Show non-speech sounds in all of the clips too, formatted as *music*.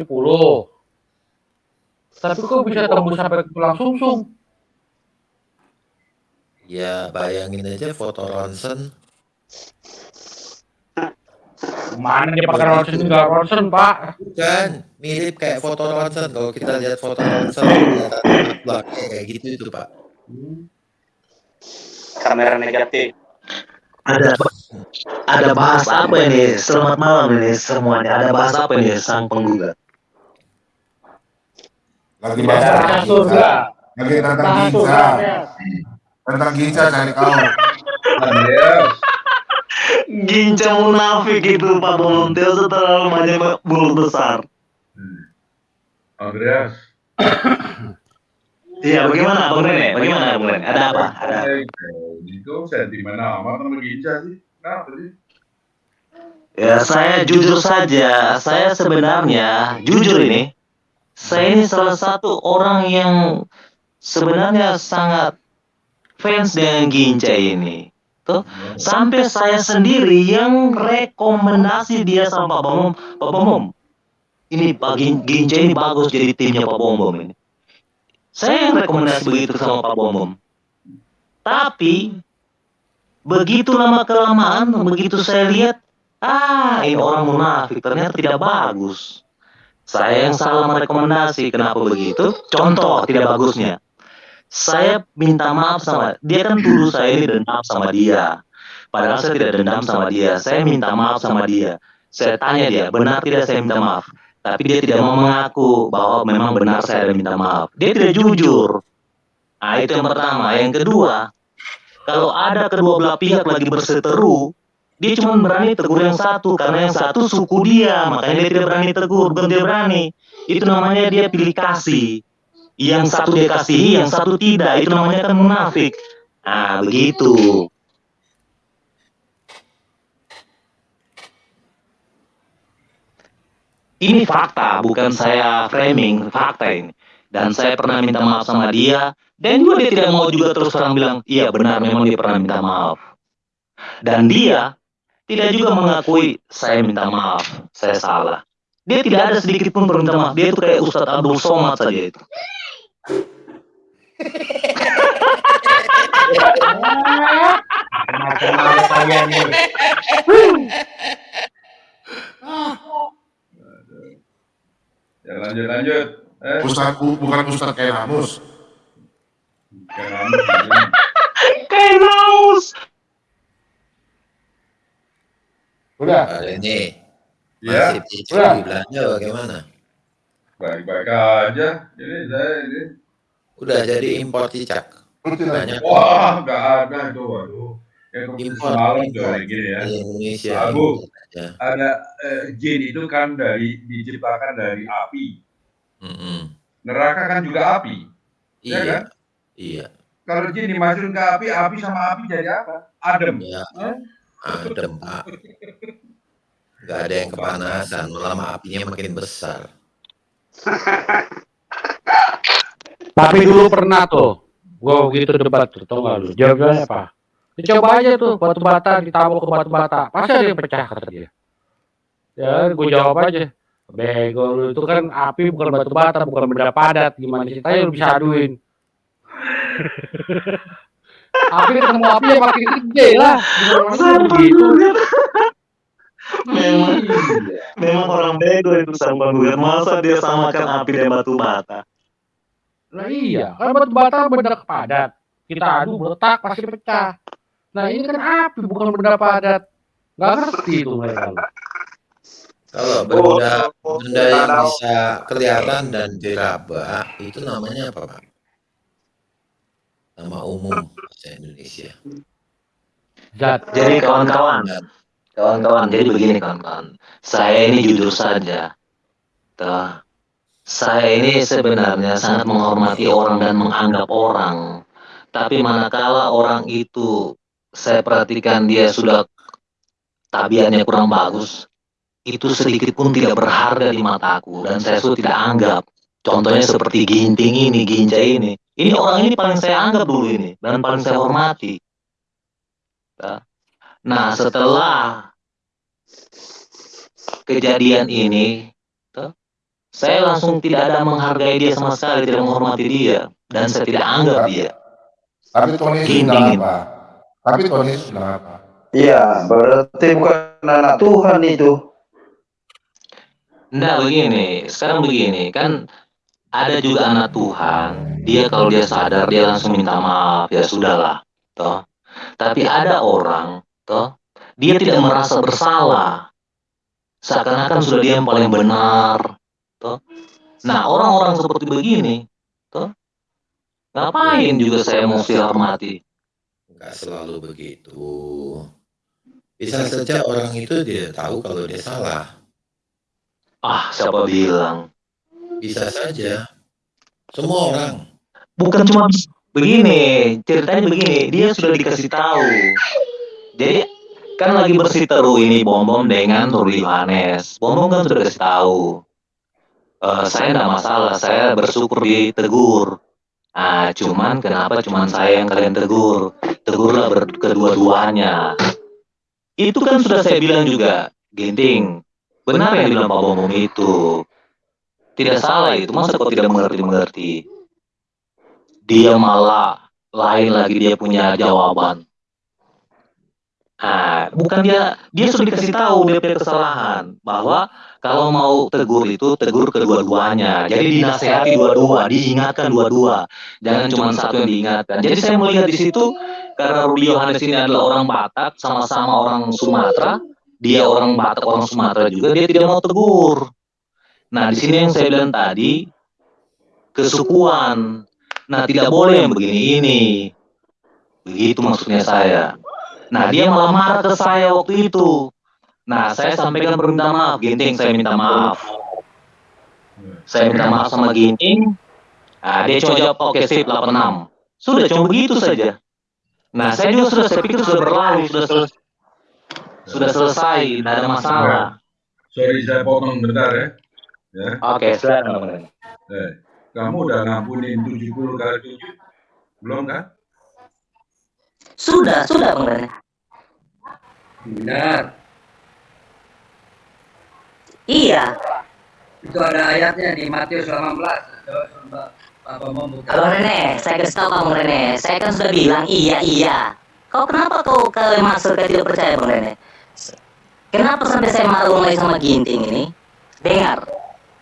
70. Tapi kok bisa tembus sampai ke tulang sumsum? Ya bayangin aja foto ronsen. Mana dia pakai ronsen enggak ronsen, Pak? Bukan, mirip kayak foto ronsen. Kalau kita lihat foto ronsen, kayak gitu itu, Pak. Kamera negatif. Ada ada bahas apa ini? Selamat malam ini semuanya. Ada bahas apa ini sang penggugat? Lagi bahas surga. Lagi tentang ya. Tentang ginza cari kau. Ginca munafik itu Pak Bomonteo terlalu banyak mulut besar. Andreas. Iya, bagaimana Bang Rene? Bagaimana Bang Rene? Ada apa? Ada. Eh, itu sentimen amat sama Ginca sih. Kenapa sih? Ya, saya jujur saja, saya sebenarnya jujur ini, saya ini salah satu orang yang sebenarnya sangat fans dengan Ginca ini. Tuh, sampai saya sendiri yang rekomendasi dia sama Pak Bom, Pak Bom. Ini Pak Gin- Ginca ini bagus jadi timnya Pak Bom Bom ini. Saya yang rekomendasi begitu sama Pak Bom Bom. Tapi begitu lama kelamaan, begitu saya lihat Ah, ini orang munafik ternyata tidak bagus. Saya yang salah merekomendasi. Kenapa begitu? Contoh tidak bagusnya. Saya minta maaf sama dia kan dulu saya ini dendam sama dia. Padahal saya tidak dendam sama dia. Saya minta maaf sama dia. Saya tanya dia, benar tidak saya minta maaf? Tapi dia tidak mau mengaku bahwa memang benar saya minta maaf. Dia tidak jujur. Nah, itu yang pertama. Yang kedua, kalau ada kedua belah pihak lagi berseteru, dia cuma berani tegur yang satu karena yang satu suku dia makanya dia tidak berani tegur bukan dia berani. Itu namanya dia pilih kasih. Yang satu dia kasihi yang satu tidak. Itu namanya kan munafik. Nah begitu. Ini fakta bukan saya framing fakta ini. Dan saya pernah minta maaf sama dia dan juga dia tidak mau juga terus terang bilang iya benar memang dia pernah minta maaf. Dan dia tidak juga mengakui saya minta maaf, saya salah. Dia tidak ada sedikit pun perminta maaf. Dia itu kayak Ustadz Abdul Somad saja itu. Ya lanjut lanjut. Eh, Ustaz, bu- bukan Ustaz kayak Namus. kenapa sih? Kayak naus. Rene, Ya, masih udah. di Belanda bagaimana? baik-baik aja. Ini saya ini. Udah jadi impor cicak. Banyak Wah, nggak ada itu, waduh. Keputusan impor, semalam kayak gini ya. di Indonesia. Abu. aja. Ada eh, jin itu kan dari diciptakan dari api. Mm-mm. Neraka kan juga api. Iya Iya, kan? iya, Kalau jin dimasukin ke api, api sama api jadi apa? Adem. iya. Hah? Adem, Pak. Gak ada yang kepanasan, malah apinya makin besar. *laughs* Tapi dulu pernah tuh, gua begitu debat tuh, tau gak lu? Jawabnya apa? Dicoba aja tuh batu bata ditabok ke batu bata, pasti ada yang pecah kata dia. Ya, gue jawab aja. Bego lu itu kan api bukan batu bata, bukan benda padat. Gimana ceritanya lu bisa aduin? *laughs* api ketemu api ya makin gede lah. Gimana penggugat. Memang, memang orang bego itu sang penggugat. Masa dia samakan api dan batu bata? Lah iya, kan batu bata benda padat. Kita adu meletak pasti pecah. Nah ini kan api bukan benda padat. Gak ngerti itu mereka. Kalau benda benda yang bisa kelihatan dan diraba itu namanya apa, Pak? Nama umum bahasa Indonesia. Zat. Jadi kawan-kawan, kawan-kawan, jadi begini kawan-kawan. Saya ini jujur saja. Tuh. Saya ini sebenarnya sangat menghormati orang dan menganggap orang. Tapi manakala orang itu saya perhatikan dia sudah tabiatnya kurang bagus, itu sedikit pun tidak berharga di mataku dan saya sudah tidak anggap. Contohnya seperti ginting ini, ginja ini. Ini orang ini paling saya anggap dulu ini dan paling saya hormati. Nah, setelah kejadian ini, tuh, saya langsung tidak ada menghargai dia sama sekali, tidak menghormati dia, dan saya tidak anggap dia. Tapi Tony bilang gini. apa? Tapi Tony bilang apa? Iya, berarti bukan anak Tuhan itu. Enggak begini, sekarang begini, kan ada juga anak Tuhan, dia kalau dia sadar dia langsung minta maaf, ya sudahlah, toh. Tapi ada orang, toh, dia tidak merasa bersalah, seakan-akan sudah dia yang paling benar, toh. Nah orang-orang seperti begini, toh, ngapain juga saya mesti hormati? Enggak selalu begitu. Bisa saja orang itu tidak tahu kalau dia salah. Ah, siapa bilang? Bisa saja. Semua orang. bukan cuma begini ceritanya begini dia sudah dikasih tahu jadi kan lagi bersiteru ini bom bom dengan Ruli Yohanes bom bom kan sudah kasih tahu. Eh, saya tidak masalah saya bersyukur ditegur. Ah cuman kenapa cuman saya yang kalian tegur? Tegurlah kedua-duanya. Itu kan sudah saya bilang juga Ginting. Benar yang bilang Pak Bom itu. Tidak salah itu. Masa kau tidak mengerti mengerti? Dia malah lain lagi dia punya jawaban. Nah, bukan dia dia sudah dikasih tahu dia punya kesalahan bahwa kalau mau tegur itu tegur kedua-duanya. Jadi dinasehati dua-dua, diingatkan dua-dua. Jangan cuma satu yang diingatkan. Jadi saya melihat di situ karena Rudi Yohanes ini adalah orang Batak, sama-sama orang Sumatera, dia orang Batak, orang Sumatera juga, dia tidak mau tegur. Nah, di sini yang saya bilang tadi kesukuan. Nah, tidak boleh yang begini ini. Begitu maksudnya saya. Nah, dia malah marah ke saya waktu itu. Nah, saya sampaikan permintaan maaf, Ginting, saya minta maaf. Saya minta maaf sama Ginting. Nah, dia cuma jawab, oke sip, 86. Sudah, cuma begitu saja. Nah, saya juga sudah, saya pikir sudah berlalu, sudah selesai. Sudah selesai, tidak ada masalah. Sorry saya potong bentar ya. Ya, Oke, silakan. Bang Ren. eh, kamu udah ngampunin 70 kali 7? Belum kan? Sudah, sudah Bang Rene. Benar, Iya, itu ada ayatnya di Matius 18. Coba coba apa mau buka? Abang Rene, saya kasih tahu Bang Rene. Saya kan sudah bilang iya iya. Kau kenapa kau kalian masuk ke tidak percaya Bang Rene? Kenapa sampai saya marah mulai sama Ginting ini? Dengar,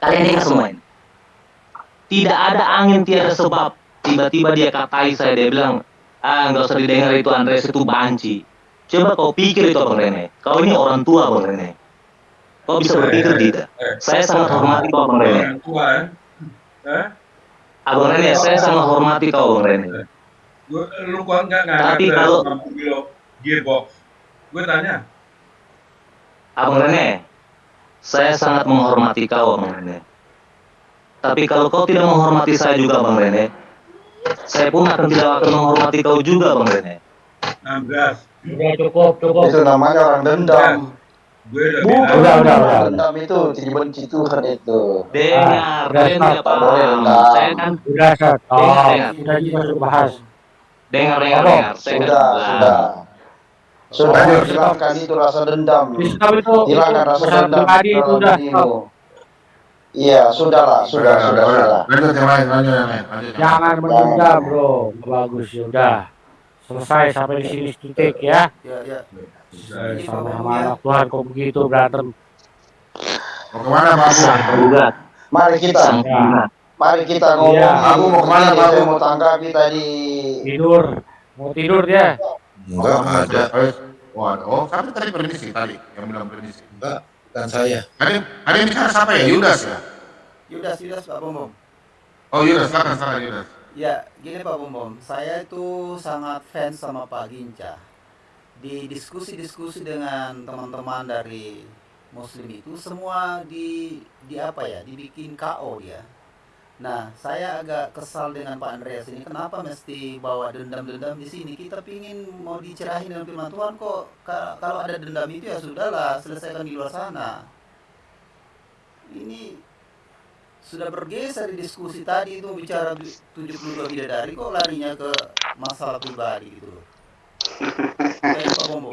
kalian dengar semua ini. Tidak ada angin tiada sebab. Tiba-tiba dia katai saya, dia bilang, ah nggak usah didengar itu Andreas itu banci. Coba kau pikir itu Bang Rene. Kau ini orang tua Bang Rene. Kau bisa berpikir tidak? Eh, Saya sangat hormati kau Bang Rene. Eh? Abang Rene, saya sangat hormati kau Bang Rene. Lu kuat nggak nggak Tapi kalau- 60 kilo gearbox? Gue tanya. Abang Rene, saya sangat menghormati kau Bang Rene. Tapi kalau kau tidak menghormati saya juga Bang Rene, saya pun akan tidak akan menghormati kau juga Bang Rene. 16. Udah cukup, cukup. Itu namanya orang dendam. Gue udah. Udah, udah. Dendam itu dibenci Tuhan itu. Dengar, tidak paham. Boleh, Saya kan Udah, Sat. Oh, Dengar, udah masuk bahas. dengar, dengar, Apa? dengar. Saya kan Sudah, sudah. Sudah Oh, hilangkan itu rasa dendam. Hilangkan rasa dendam. pribadi itu udah. dirimu. Iya, sudahlah, sudah, sudah, sudah. Lanjut yang lain, lanjut yang lain. Jangan menunda, bro. Bagus, ya udah. Selesai sampai di sini titik ya. Ya, ya. Saya- Sama anak Tuhan kok begitu berantem. Mau ke mana Pak Abu? Mari kita, mari kita ngomong. Iya. Aku mau ke mana, Ini Pak? Saya mau tanggapi tadi. Tidur. Mau tidur dia. Enggak ada. Ada. Oh, tapi tadi permisi tadi yang bilang permisi. Enggak, bukan saya. Tadi tadi yang bicara siapa ya? Yudas ya? Yudas, Yudas Pak Bom Bom. Oh Yudas, silakan silakan Yudas. Ya, gini Pak Bom Bom, saya itu sangat fans sama Pak Ginca. Di diskusi-diskusi dengan teman-teman dari Muslim itu semua di di apa ya, dibikin KO dia. Nah, saya agak kesal dengan Pak Andreas ini. Kenapa mesti bawa dendam-dendam di sini? Kita pingin mau dicerahin dengan firman Tuhan kok. Ka- Kalau ada dendam itu ya sudahlah, selesaikan di luar sana. Ini sudah bergeser di diskusi tadi itu bicara bi- 72 bidadari kok larinya ke masalah pribadi gitu loh. Kayak Pak Bombo.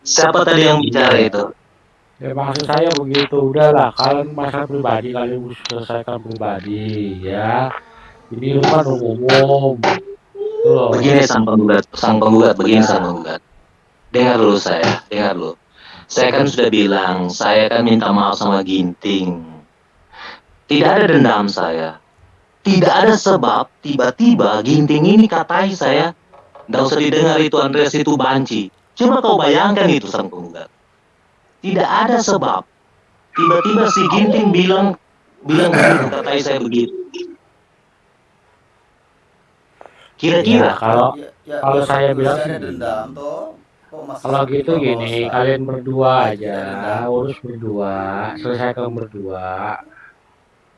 Siapa tadi yang bicara itu? Ya maksud saya begitu, udahlah kalian masalah pribadi kalian harus selesaikan pribadi ya. Ini kan umum. Begini sang penggugat, sang penggugat, begini sang penggugat. Dengar dulu saya, dengar dulu. Saya kan sudah bilang, saya kan minta maaf sama Ginting. Tidak ada dendam saya. Tidak ada sebab tiba-tiba Ginting ini katai saya. Nggak usah didengar itu Andreas itu banci. Coba kau bayangkan itu sang penggugat. Tidak ada sebab. Tiba-tiba si Ginting bilang bilang begitu, katai saya begitu. Kira-kira Ya, kalau Ya, ya, kalau ya, saya bilang dendam toh. Kalau gitu gini, kalian berdua aja, urus berdua, selesaikan berdua.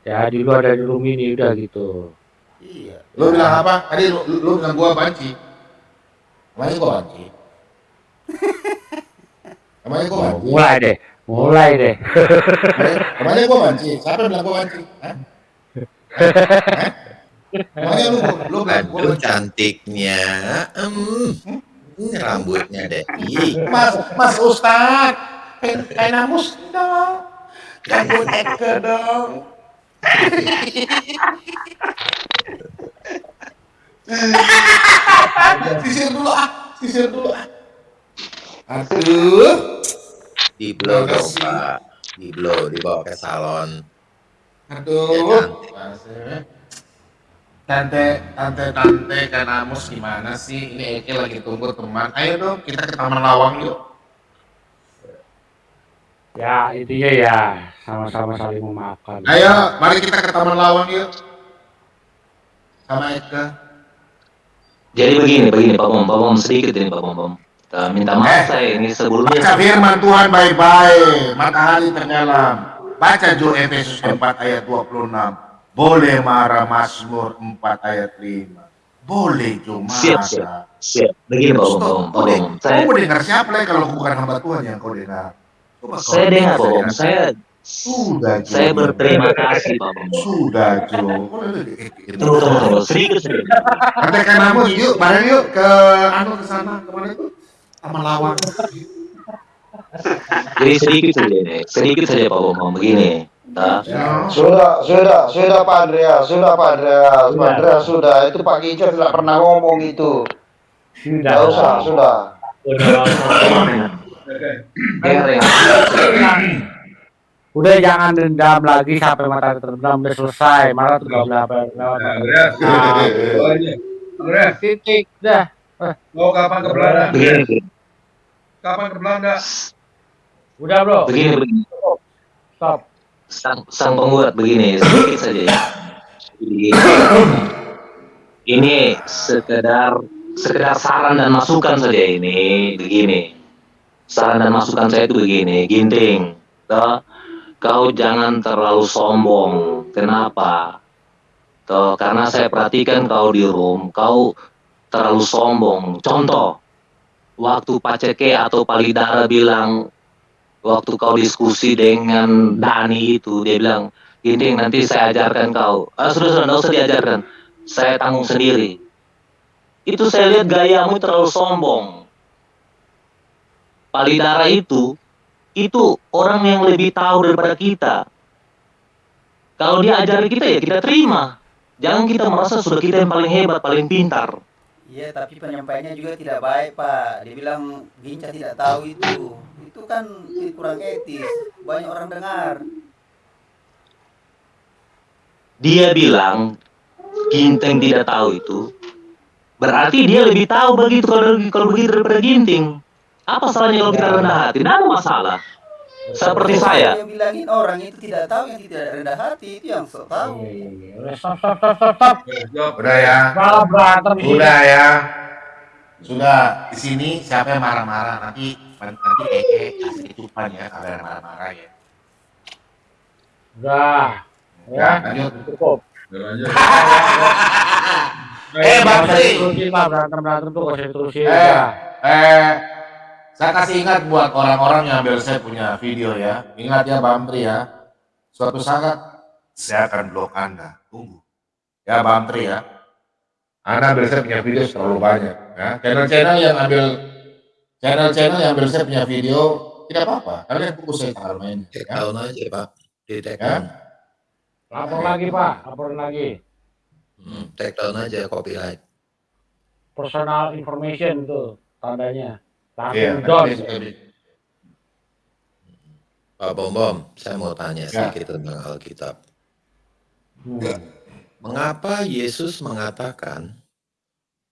Ya di luar dari room ini udah gitu. Iya. Lu bilang apa? Tadi lu, lu, lu bilang gua banci. Emangnya gua banci? *laughs* Emangnya gua banci? mulai deh, mulai deh. Emangnya, gua banci? Siapa bilang gua banci? Hah? Hah? *laughs* Emangnya lu, lu bilang gua Aduh banci? cantiknya. Hmm. Ini rambutnya deh. Mas, Mas Ustad, enamus dong. Gangguin Eke dong. sisir dulu ah, sisir dulu ah. Aduh, di blow dong pak. Di blow, dibawa ke salon. Ya aduh. cantik. Tante, tante, tante, kan Amos gimana sih? Ini Eke lagi tunggu teman. Ayo dong, kita ke Taman Lawang yuk. Ya intinya ya sama-sama saling memaafkan. Ayo, mari kita ke Taman Lawang yuk. Sama Eke. Jadi begini, begini Pak Bom, Pak Bom sedikit ini Pak Bom. Bom. Minta Eh. maaf saya ini Baca sebelumnya. firman Tuhan baik-baik, matahari tenggelam. Baca Jo Efesus 4 ayat 26. Boleh marah Mazmur 4 ayat 5. Boleh Jo Siap, marah. Siap. Begini Pak Bom, Pak kau Saya mau dengar siapa lagi kalau bukan hamba Tuhan yang kau dengar? Coba saya dengar Pak dengar. Saya Sudah Jo. saya berterima kasih Pak Bom. Sudah Jo. Tunggu, tunggu, tunggu. Sedikit, sedikit. Katakan Amos yuk, bareng yuk ke anu ke sana, ke mana itu? Taman Lawang. Jadi sedikit saja. Sedikit saja Pak. Bom. Begini. Nah, Ya. Sudah, sudah, sudah Pak Andreas, sudah Pak Andreas, Pak Andreas sudah. Itu Pak Ginca tidak pernah ngomong itu. Sudah. Tidak usah, sudah. Udah, jangan dendam lagi sampai mata terendam udah selesai. Malah tuh nggak berapa Nah, ini. Andreas, titik dah. mau kapan ke Belanda? Kapan ke Belanda? Udah bro, Begini, begini. stop. Sang, sang penggugat begini, sedikit saja ya. Ini sekedar sekedar saran dan masukan saja ini. Begini. Saran dan masukan saya itu begini, Ginting. Toh, kau jangan terlalu sombong. Kenapa? Toh, karena saya perhatikan kau di room, kau terlalu sombong. Contoh, waktu Paceke atau Palidara bilang waktu kau diskusi dengan Dani itu dia bilang gini nanti saya ajarkan kau. Ah, sudah sudah nggak usah diajarkan. Saya tanggung sendiri. Itu saya lihat gayamu terlalu sombong. Palidara itu itu orang yang lebih tahu daripada kita. Kalau dia ajari kita ya kita terima. Jangan kita merasa sudah kita yang paling hebat paling pintar Iya, tapi penyampaiannya juga tidak baik, Pak. Dia bilang Ginca tidak tahu itu. Itu kan kurang etis. Banyak orang dengar. dia bilang Ginting tidak tahu itu berarti dia lebih tahu begitu kalau kalau begitu daripada Ginting apa salahnya kalau kita rendah hati tidak ada masalah seperti saya Yang bilangin orang itu tidak tahu yang tidak rendah hati itu yang sok tahu. Iya, iya, iya. Stop, stop, stop, stop, stop. Udah ya. Malah berantem. Sudah ya. Sudah di sini siapa yang marah-marah nanti nanti Eke kasih ketupan ya kalau yang marah-marah ya. Udah. Ya, lanjut. Cukup. Eh, Bang Nggak usah Tri. diterusin lah berantem berantem tuh nggak usah diterusin. Eh, eh, saya kasih ingat buat orang-orang yang ambil saya punya video ya. Ingat ya Bang Tri ya. Suatu saat saya akan blok Anda. Tunggu. Ya Bang Tri ya. Anda ambil saya punya video terlalu banyak. Ya. Channel-channel yang ambil channel-channel yang ambil saya punya video tidak apa-apa. Kalian pukul saya tanggal main. Ya. down aja Pak. Di take Ya. Lapor lagi Pak, laporin lagi. Hmm, take down aja copyright. Personal information tuh tandanya. Iya, Langsung down. nanti saya di- Pak Bom Bom, saya mau tanya Ya. sedikit tentang Alkitab. Hmm. Mengapa Yesus mengatakan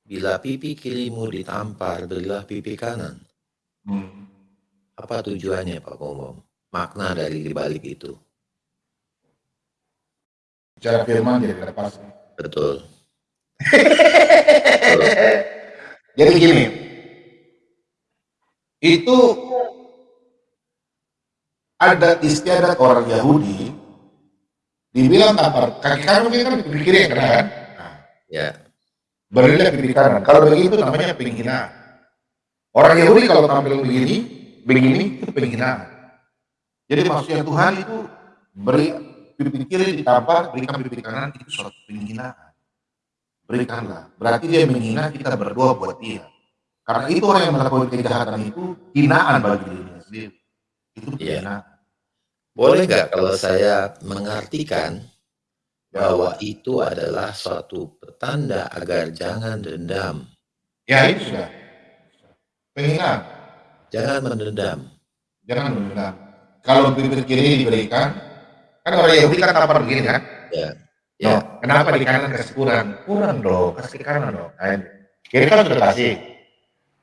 bila pipi kirimu ditampar, berilah pipi kanan? Hmm. Apa tujuannya Pak Bom Bom? Makna dari dibalik itu. Bicara firman jadi lepas. Betul. *laughs* Jadi gini, itu ada istiadat orang Yahudi dibilang tampar kaki kanan mungkin kan pipi kiri yang kena kan? Nah, Ya. berilah pipi kanan. Kalau begitu namanya penghinaan. Orang Yahudi kalau tampil begini, begini itu penghinaan. Jadi maksudnya Tuhan itu beri pipi kiri ditampar, berikan pipi kanan itu suatu penghinaan. Berikanlah. Berarti dia menghina kita berdoa buat dia. Karena itu orang yang melakukan kejahatan itu hinaan bagi dirinya sendiri. Itu Iya. penghinaan. Boleh nggak kalau saya mengartikan Ya. bahwa itu adalah suatu petanda agar jangan dendam, Ya itu sudah. Penghinaan. jangan mendendam. Jangan mendendam. Kalau bibir kiri diberikan, kan orang Yahudi kan tampar begini kan? Ya. No, Ya. kenapa di kanan kasih kurang? Kurang dong, kasih kanan dong. Nah, kiri kan sudah kasih.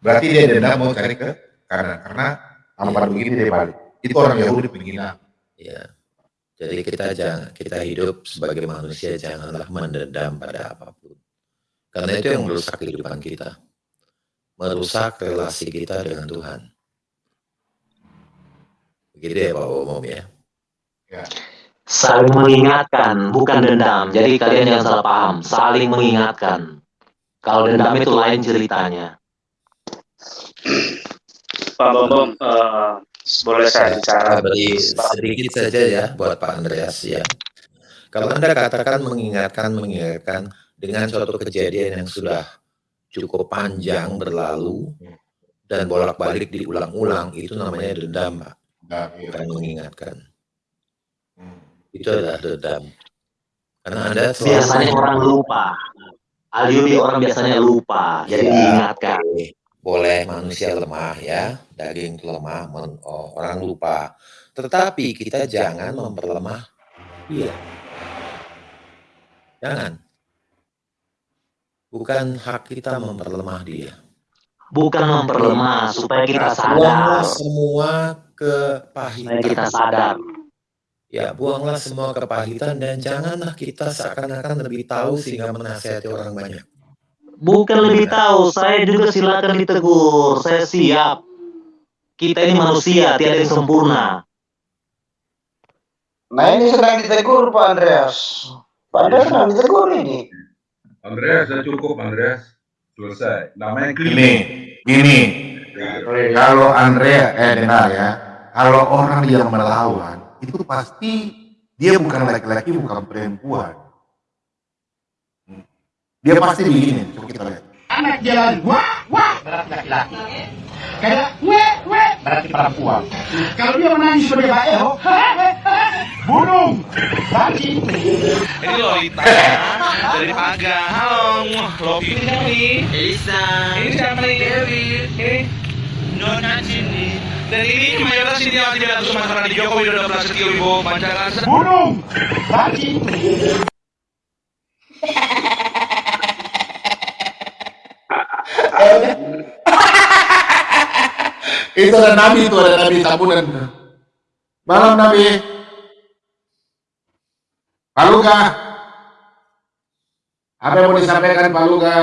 Berarti dia dendam mau cari ke kanan karena tampar begini dia balik. Itu orang Yahudi penghina. Ya. Jadi kita jangan kita hidup sebagai manusia janganlah mendendam pada apa pun. Karena itu yang merusak kehidupan kita. Merusak relasi kita dengan Tuhan. Begitu ya Pak Umum ya. Saling mengingatkan, bukan dendam. Jadi kalian jangan salah paham. Saling mengingatkan. Kalau dendam itu lain ceritanya. Pak Bambang, eh, boleh saya bicara? Beri sedikit saja ya buat Pak Andreas ya. Kalau Anda katakan mengingatkan, mengingatkan dengan suatu kejadian yang sudah cukup panjang berlalu dan bolak-balik diulang-ulang, itu namanya dendam, Pak. Iya. Bukan mengingatkan. Hmm. Itu adalah dendam. Karena Anda selalu Biasanya orang lupa. Aliubi orang biasanya lupa. Jadi Ya. diingatkan. Boleh manusia lemah ya, daging lemah, men- oh, orang lupa. Tetapi kita jangan memperlemah dia. Jangan. Bukan hak kita memperlemah dia. Bukan memperlemah supaya kita Buanglah sadar. semua Supaya kepahitan. kita sadar. Ya, buanglah semua kepahitan dan janganlah kita seakan-akan lebih tahu sehingga menasihati orang banyak. Bukan lebih tahu, saya juga silakan ditegur. Saya siap. Kita ini manusia, tiada yang sempurna. Nah ini sedang ditegur Pak Andreas. Pak Andreas sedang ditegur ini. Andreas, sudah cukup Andreas. Selesai. Namanya Gini, gini. Kalau Andrea, eh dengar ya. Kalau orang yang melawan, itu pasti dia bukan laki-laki, bukan perempuan. Dia pasti begini, coba kita lihat. anak jalan wah wah berarti laki-laki kayak we we berarti perempuan kalau dia menangis sebagai baeo burung bagi Ini Lolita dari Paga. Halo, Lopi ini siapa nih? Elisa. Ini siapa nih? Dewi. Ini Nona sini. Dan ini mayoritas ini yang tidak terus masyarakat di Joko Widodo Prasetyo Wibowo Pancakarsa. burung bagi *laughs* Itu ada Nabi itu, ada Nabi Sabunan. Malam Nabi. Pak Luka. Apa yang mau disampaikan Pak Luka?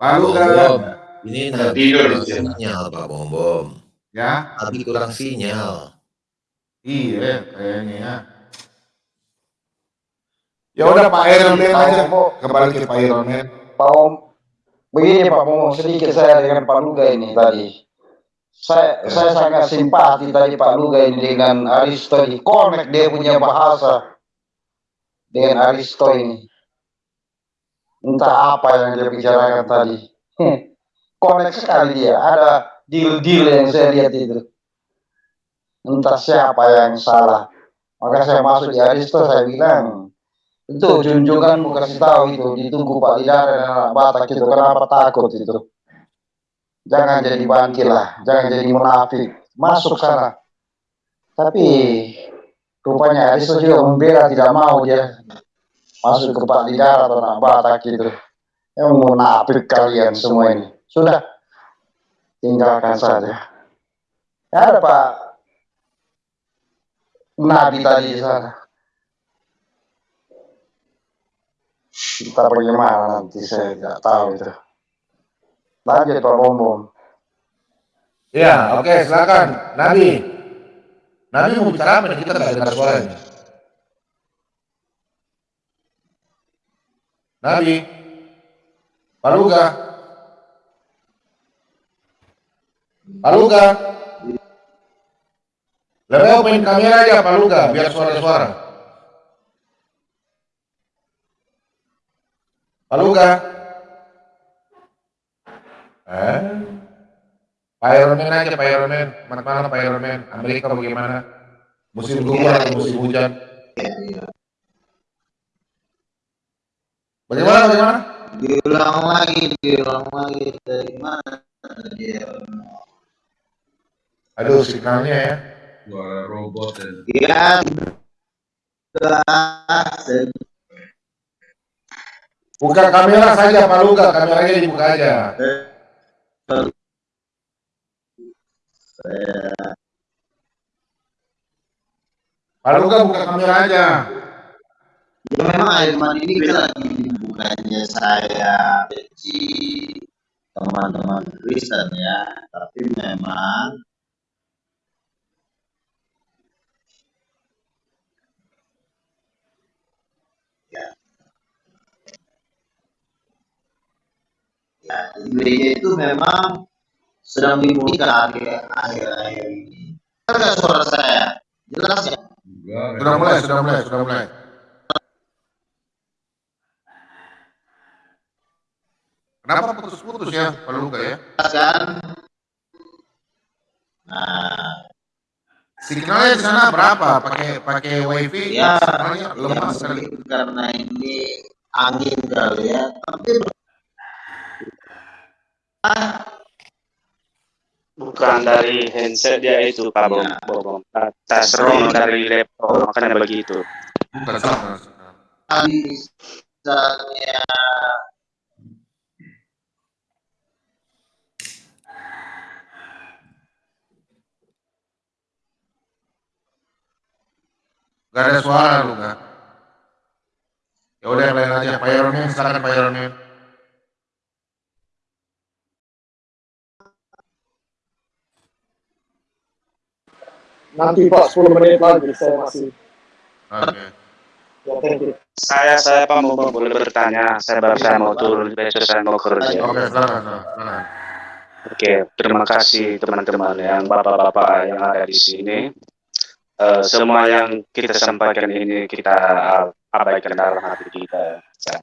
Pak Luka. Bom, ini Nabi Tidur sinyal, Pak Bom Bom. Ya, Nabi kurang sinyal. iya kayaknya ya. Ya udah Pak Iron Man aja, kembali ke Pak Iron Man. Pak Om, begini Pak Momo, sedikit saya dengan Pak Luga ini tadi. Saya, saya sangat simpati tadi Pak Luga ini dengan Aristo di connect dia punya bahasa dengan Aristo ini. Entah apa yang dia bicarakan tadi. connect sekali dia. Ada deal-deal yang saya lihat itu. Entah siapa yang salah. Maka saya masuk di Aristo, saya bilang, itu junjungan mau kasih tahu itu, ditunggu Pak Lidar dan anak Batak itu, kenapa takut itu. Jangan jadi bangkil lah, jangan jadi munafik, masuk sana. Tapi rupanya Aristo juga membela tidak mau dia masuk ke Pak Lidar atau anak Batak itu. Yang munafik kalian semua ini. Sudah, tinggalkan saja. Ya ada Pak Nabi tadi di sana. Kita bagaimana nanti saya tidak tahu itu. Lanjut Pak Bom Bom. Ya, oke silakan. Nabi. Nabi mau bicara apa? Kita nggak dengar suaranya. Nabi. Paluga. Paluga. Lebih main kamera aja Paluga, biar suara-suara. Paluga. Eh? Pak Iron Man aja, Pak Iron Man. Mana mana Pak Iron Man? Amerika bagaimana? Musim gugur atau musim hujan? Bagaimana, bagaimana? Diulang lagi, diulang lagi dari mana dia? Aduh, signalnya ya. Suara robot dan Ya, Buka kamera saja, Paluga. Kameranya dibuka aja. Paluga buka kamera aja. Ya memang Airman ini beda lagi bukannya saya benci teman-teman Kristen ya, tapi memang gereja itu memang sedang dimulihkan akhir-akhir ini. Ada suara saya? Jelas ya? Sudah mulai, sudah mulai, sudah mulai. Kenapa putus-putus ya, Paluga ya? Kan? Nah, Signalnya di sana berapa? Pakai pakai wifi? ya, lemah ya sekali. karena ini angin kali ya. Tapi Bukan dari handset dia itu Pak Bom. Bom. Tas ROM dari laptop makanya begitu. Bukan sama. misalnya Gak ada suara lu kan? Ya udah yang lain aja. Pak Iron Man, silakan Pak Iron Man. Nanti Pak 10 menit lagi saya masih. Oke. Ya, thank you. Saya saya Pak mau boleh bertanya. Saya baru saya mau turun besok saya mau kerja. Oke, silakan, silakan. Oke, terima kasih teman-teman yang bapak-bapak yang ada di sini. Eh, semua yang kita sampaikan ini kita abaikan dalam hati kita. Ya.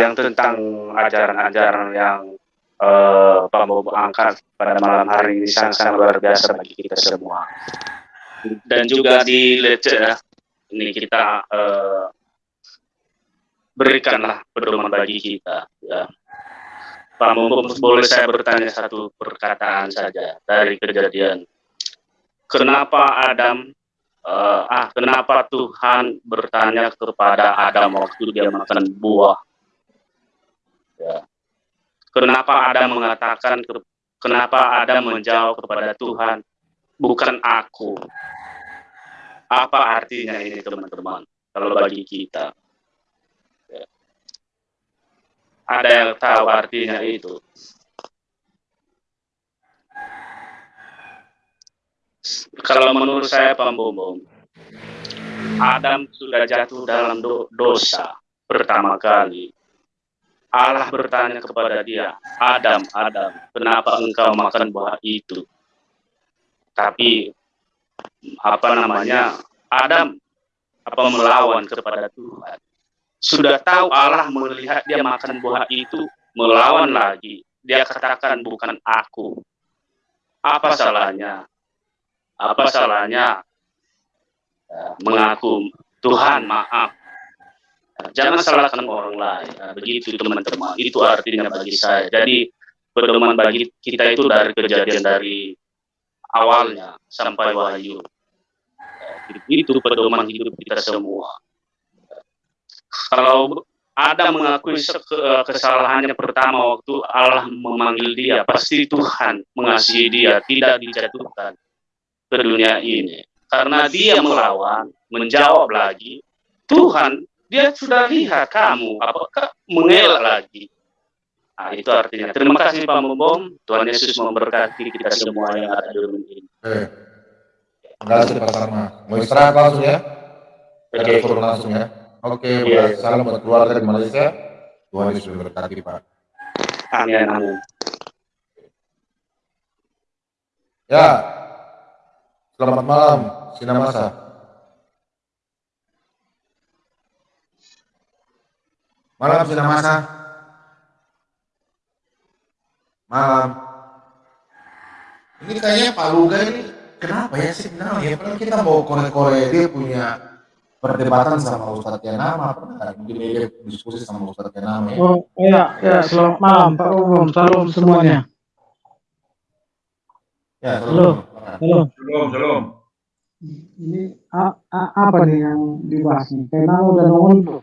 Yang tentang ajaran-ajaran yang eh, Pak Bobo angkat pada malam hari ini sangat-sangat luar biasa bagi kita semua. Dan juga di leceh ya, ini kita eh, berikanlah pedoman bagi kita. Ya. Pak Bobo boleh saya bertanya satu perkataan saja dari kejadian kenapa Adam uh, ah kenapa Tuhan bertanya kepada Adam waktu dia makan buah ya. Kenapa Adam mengatakan kenapa Adam menjawab kepada Tuhan bukan aku? Apa artinya ini teman-teman? Kalau bagi kita. Ada yang tahu artinya itu? Kalau menurut saya Pak Bombom, Adam sudah jatuh dalam do dosa pertama kali. Allah bertanya kepada dia, Adam, Adam, kenapa engkau makan buah itu? Tapi apa namanya, Adam apa melawan kepada Tuhan. Sudah tahu Allah melihat dia makan buah itu, melawan lagi. dia katakan bukan aku. Apa salahnya? Apa salahnya eh, mengaku Tuhan maaf. Jangan salahkan orang lain. Nah, begitu teman-teman. Itu artinya bagi saya. Jadi pedoman bagi kita itu dari kejadian dari awalnya sampai wahyu. Itu pedoman hidup kita semua. Kalau ada mengakui kesalahannya pertama waktu Allah memanggil dia, pasti Tuhan mengasihi dia, tidak dijatuhkan ke dunia ini. Karena dia melawan, menjawab lagi, Tuhan, dia sudah lihat kamu, apakah mengelak lagi. Nah, itu artinya. Terima kasih Pak Membom, Tuhan Yesus memberkati kita semua yang ada di rumah ini. Eh, terima kasih Pak Sarma. Mau istirahat langsung ya? Oke, turun langsung ya. Oke, Iya. salam buat keluarga di Malaysia. Tuhan Yesus memberkati Pak. Amin, amin. Ya, selamat malam, Sinamasa. Malam Sinamasa. Malam. Ini kayaknya Pak Luga ini kenapa ya signalnya? Padahal kita mau kore-kore dia punya perdebatan sama Ustadz Yanama. Pernah nggak mungkin dia diskusi sama Ustadz Yanama ya? Oh iya, ya selamat malam Pak Umum, salam semuanya. Ya, Halo, halo. Shalom, shalom. Ini a- a- apa nih yang dibahas nih? Karena udah nongol tuh.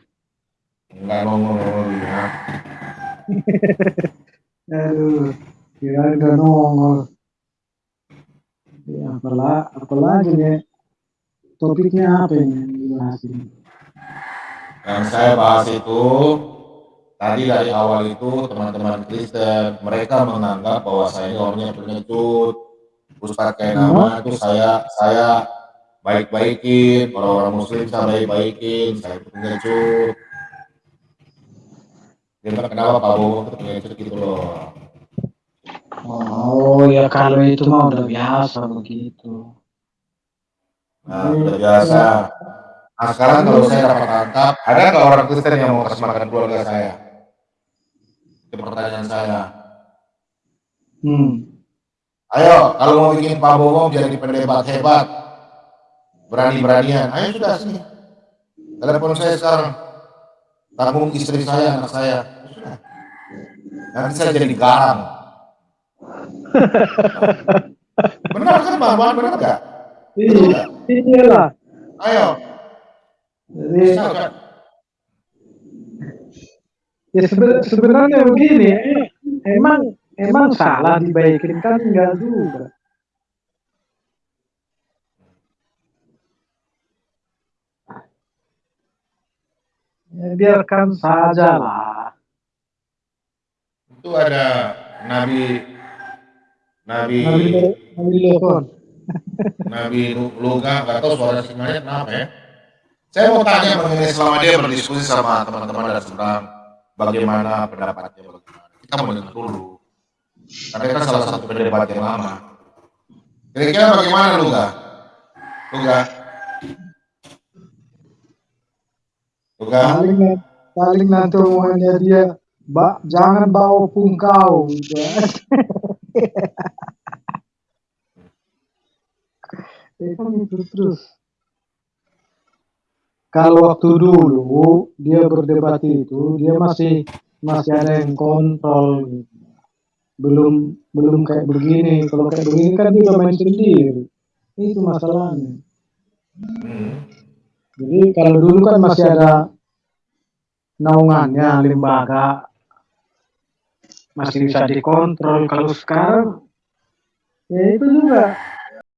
Enggak nongol-nongol *laughs* dia. Aduh, kira udah nongol. Ya, apalah, apalagi nih? Topiknya apa ini yang dibahas ini? Yang saya bahas itu tadi dari awal itu teman-teman Kristen mereka menganggap bahwa saya ini orangnya pengecut. Ustadz kayak nama itu saya saya baik-baikin, orang-orang muslim saya baik-baikin, saya pengecut. Kenapa Pak Bowo gitu loh. Oh ya kalau itu mah udah biasa begitu. Nah, udah biasa. Nah, sekarang kalau saya dapat tangkap, ada nggak orang Kristen yang mau kasih makan keluarga saya? Itu pertanyaan saya. Hmm. Ayo, kalau mau bikin Pak Bowo jadi pendebat hebat, berani-beranian, ayo sudah sini. Telepon saya sekarang, tanggung istri saya, anak saya. Nanti saya jadi garang. *laughs* Benar kan Bang Wan, benar nggak? Iya, iyalah. Ayo, Jadi, ya seben- sebenarnya begini, eh, emang emang salah dibaikin kan enggak juga. Ya, biarkan saja lah. Itu ada Nabi Nabi Nabi telepon. Nabi Lu- Luga nggak tahu suara sinyalnya kenapa ya. Saya mau tanya mengenai selama dia berdiskusi sama teman-teman dan seberang bagaimana pendapatnya bagaimana. Kita mau dengar dulu. Karena kan salah satu pendebat yang lama. Kira-kira bagaimana Luga? Luga? Luga? Paling paling nanti omongannya dia, Mbak, jangan bawa pungkau. Gitu. *laughs* Itu terus. Kalau waktu dulu dia berdebat itu, dia masih masih ada yang kontrol. gitu. Belum belum kayak begini. Kalau kayak begini kan dia main sendiri. Itu masalahnya. Jadi kalau dulu kan masih ada naungannya lembaga masih bisa dikontrol. Kalau sekarang ya itu juga